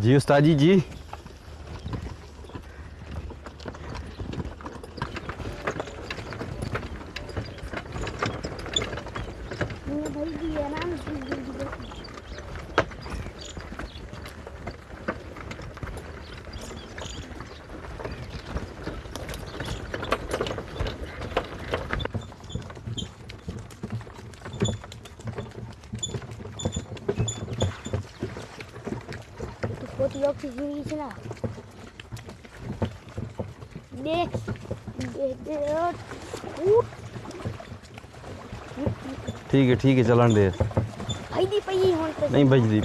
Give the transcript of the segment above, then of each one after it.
Didi está Didi. Não vai virar, é तो लोग खींचने की चला ठीक है ठीक है चलान दे। नहीं भाई दी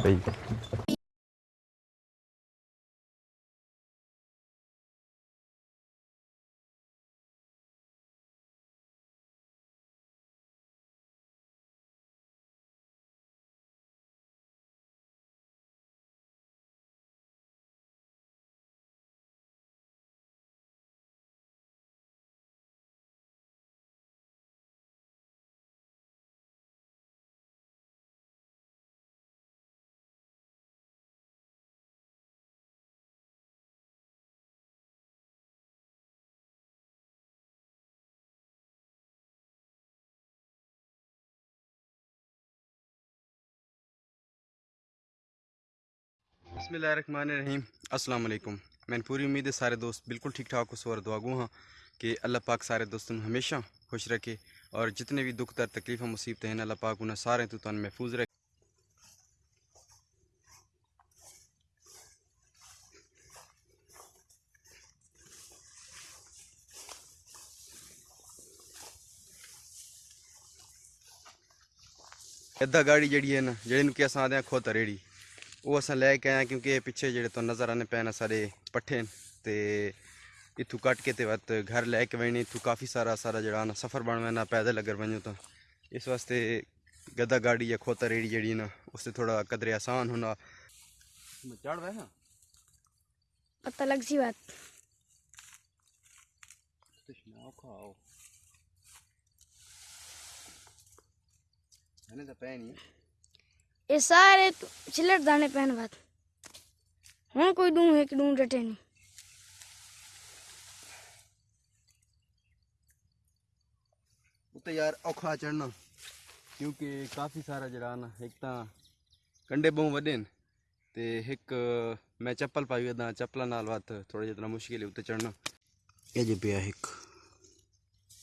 बसमीम अस्सलाम मैंने पूरी उम्मीद है सारे दोस्त बिल्कुल ठीक ठाक उस और दुआगू हाँ कि अल्लाह पाक सारे दोस्तों हमेशा खुश रखे और जितने भी दुख दर तकलीफ़ मुसीबतें हैं, अल्लाह पाक उन्हें सारे तो तुम महफूज रखे। अद्धा गाड़ी जड़ी है ना कि अस आते हैं खोत रेड़ी ਉਹ ਅਸਾਂ ਲੈ ਕੇ ਆਏ ਕਿਉਂਕਿ ਇਹ ਪਿੱਛੇ ਜਿਹੜੇ ਤੋਂ ਨਜ਼ਰ ਆਨੇ ਪੈਣ ਸਾਡੇ ਪੱਠੇ ਨੇ ਤੇ ਇਥੋਂ ਕੱਟ ਕੇ ਤੇ ਵਤ ਘਰ ਲੈ ਕੇ ਵਣੀ ਇਥੋਂ ਕਾਫੀ ਸਾਰਾ ਸਾਰਾ ਜਿਹੜਾ ਨਾ ਸਫ਼ਰ ਬਣਵਾਣਾ ਪੈਦਲ ਅਗਰ ਵਣੋ ਤਾਂ ਇਸ ਵਾਸਤੇ ਗਦਾ ਗਾੜੀ ਜਾਂ ਖੋਤਾ ਰੇੜੀ ਜਿਹੜੀ ਨਾ ਉਸ ਤੇ ਥੋੜਾ ਕਦਰੇ ਆਸਾਨ ਹੋਣਾ ਚੜ ਵੇ ਹਾਂ पता लग सी बात ਤਸ਼ਨਾਓ ਖਾਓ ਇਹਨੇ ਤਾਂ ਪੈ ਨਹੀਂ ये सारे चिलर दाने पहन बात। हूँ कोई डू है कि डू डटे नहीं। तो यार औखा चढ़ना क्योंकि काफ़ी सारा जरा ना एक तो कंडे बहु वे तो एक मैं चप्पल पाई दा चप्पलों नाल बात थोड़ा जितना मुश्किल है उत्ते चढ़ना। ये जो पे एक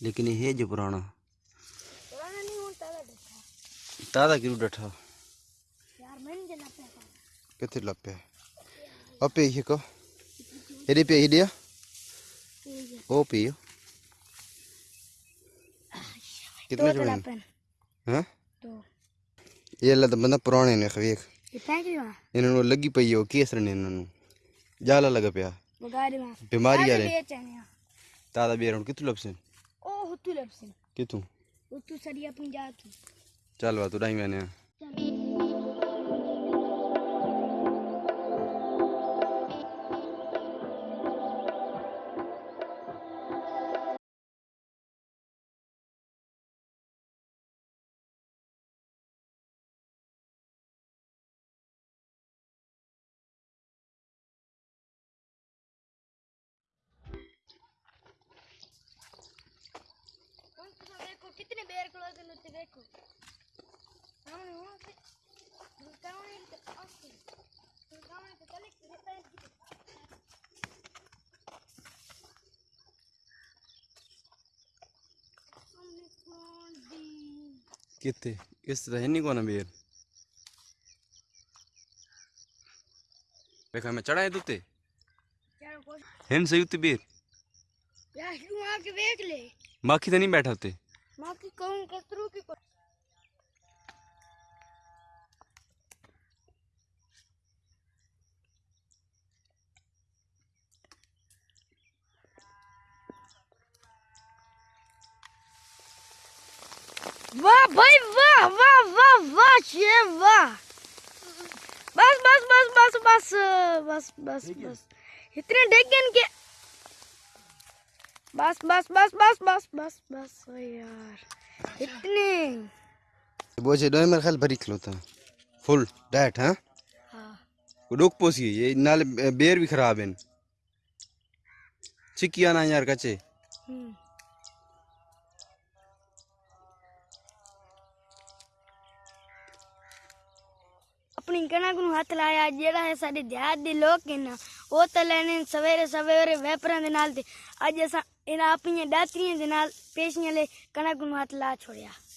लेकिन ये जो पुराना। तादा क्यों डठा Ketit la pe. O pe hiko. Edi pe hidia. O कितने जोड़े हैं हाँ ये ला बंदा पुराने ने खवीक इन्होंने लगी पई हो केसर इन्होंने जाला लगा पिया बीमारी आ रही तादा बेर उन कितु लपसन ओ हुतु लपसन कितु हुतु सरिया पंजाब चल वा तो डाई मैंने कितने बेर क्लोजन होते देखो। हमने वहाँ से तो चले है कितने? इस बेर? देखो मैं चढ़ाए दूते हिम सही युति बेर। यार आके देख ले? बाकी तो नहीं बैठा होते माँ की कहूँ कसरू की को वाह भाई वाह वाह वाह वाह ये वाह। बस बस बस बस बस बस बस बस। इतने डेगन के बस बस बस बस बस बस बस यार। अच्छा। इतनी। बोझे दो मेरे ख्याल भरी खिलौता फुल डाइट हाँ? हाँ। डोक पोसी ये नाल बेर भी खराब है। चिकिया ना यार कचे हम्म। अपनी कणक नु हाथ लाया जेड़ा है सारे ध्यान दे लोग के ना ओ तो लेने सवेरे सवेरे वेपरन दे नाल दे। अज ऐसा એના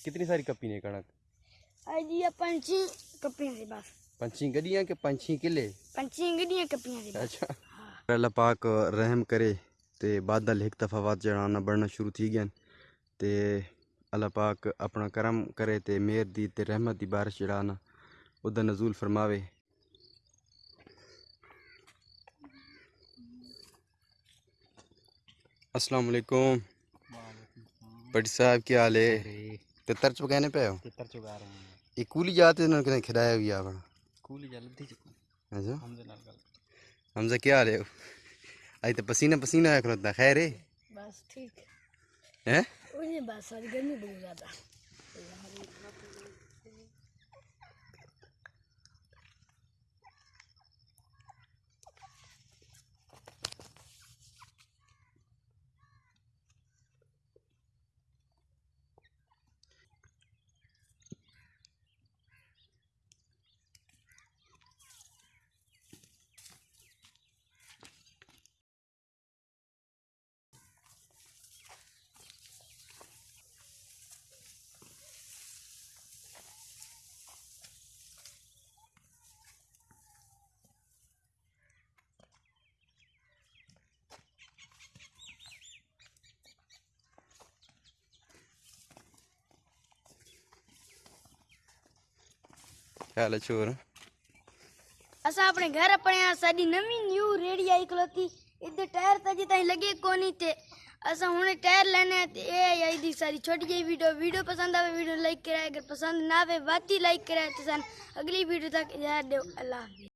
कितनी सारी कपी ने पंची बस। पंची के पंची किले पंची अच्छा। अल्लाह पाक रहम करे ते बादल एक दफ़ा बाद जड़ा ना बढ़ना शुरू थी गया ते अल्लाह पाक अपना करम करे ते मेहर दी ते रहमत दी बारिश जड़ा ना उदा नजूल फरमावे अस्सलाम वालेकुम बड़ी साहब क्या हाल है? तितर चुगाने पे हो? तितर चुगा रहे हैं। ये कूली जाते हैं उन्होंने खिलाया हुई आपने कूली जा लद्दी चुका। अच्छा। हमजे नाल गल हमजे क्या हाल है? आज तो पसीना पसीना है करता खैर है बस ठीक। है हैं? उन्हें बस आज गर्मी बहुत ज़्यादा। હાલે છોર અસ આપણે ઘર આપણે આ સાડી નવી ન્યુ રેડી આઈકલો હતી ઇદ ટાયર તજી તાઈ લગે કોની તે અસ હુને ટાયર લેને એ આઈ દી સારી छोटी જેવી वीडियो वीडियो पसंद आवे वीडियो लाइक कराए अगर पसंद ना आवे वाती लाइक कराए तो सन अगली वीडियो तक यार देव अल्लाह